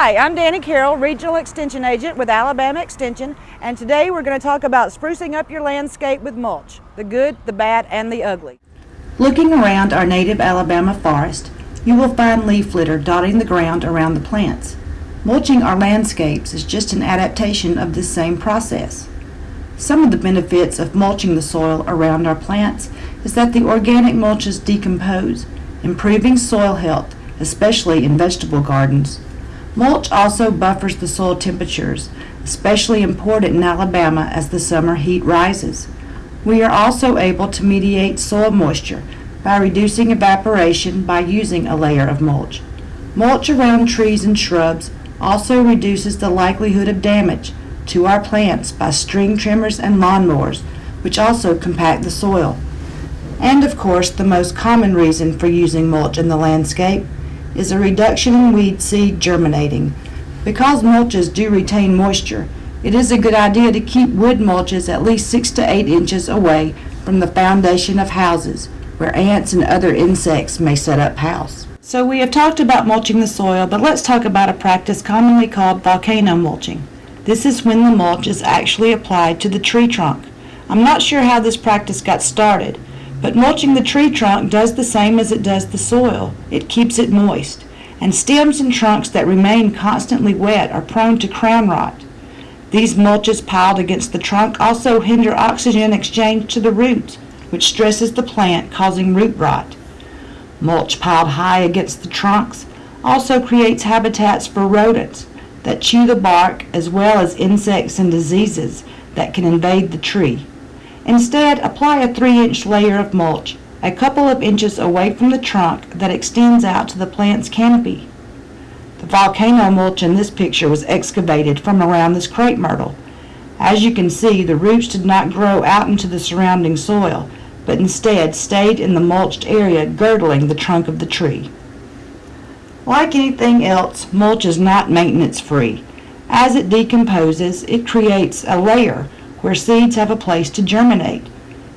Hi, I'm Danny Carroll, Regional Extension Agent with Alabama Extension, and today we're going to talk about sprucing up your landscape with mulch, the good, the bad, and the ugly. Looking around our native Alabama forest, you will find leaf litter dotting the ground around the plants. Mulching our landscapes is just an adaptation of this same process. Some of the benefits of mulching the soil around our plants is that the organic mulches decompose, improving soil health, especially in vegetable gardens. Mulch also buffers the soil temperatures, especially important in Alabama as the summer heat rises. We are also able to mediate soil moisture by reducing evaporation by using a layer of mulch. Mulch around trees and shrubs also reduces the likelihood of damage to our plants by string trimmers and lawnmowers, which also compact the soil. And of course, the most common reason for using mulch in the landscape is a reduction in weed seed germinating. Because mulches do retain moisture, it is a good idea to keep wood mulches at least six to eight inches away from the foundation of houses where ants and other insects may set up house. So we have talked about mulching the soil, but let's talk about a practice commonly called volcano mulching. This is when the mulch is actually applied to the tree trunk. I'm not sure how this practice got started, but mulching the tree trunk does the same as it does the soil. It keeps it moist. And stems and trunks that remain constantly wet are prone to crown rot. These mulches piled against the trunk also hinder oxygen exchange to the roots, which stresses the plant, causing root rot. Mulch piled high against the trunks also creates habitats for rodents that chew the bark as well as insects and diseases that can invade the tree. Instead, apply a 3-inch layer of mulch a couple of inches away from the trunk that extends out to the plant's canopy. The volcano mulch in this picture was excavated from around this crepe myrtle. As you can see, the roots did not grow out into the surrounding soil, but instead stayed in the mulched area girdling the trunk of the tree. Like anything else, mulch is not maintenance free. As it decomposes, it creates a layer where seeds have a place to germinate.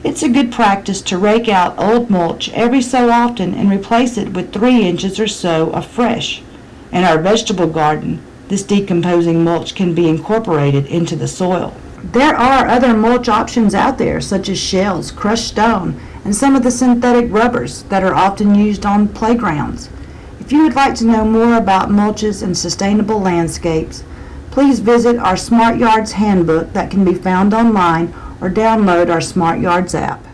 It's a good practice to rake out old mulch every so often and replace it with three inches or so of fresh. In our vegetable garden, this decomposing mulch can be incorporated into the soil. There are other mulch options out there, such as shells, crushed stone, and some of the synthetic rubbers that are often used on playgrounds. If you would like to know more about mulches and sustainable landscapes, please visit our Smart Yards Handbook that can be found online or download our Smart Yards app.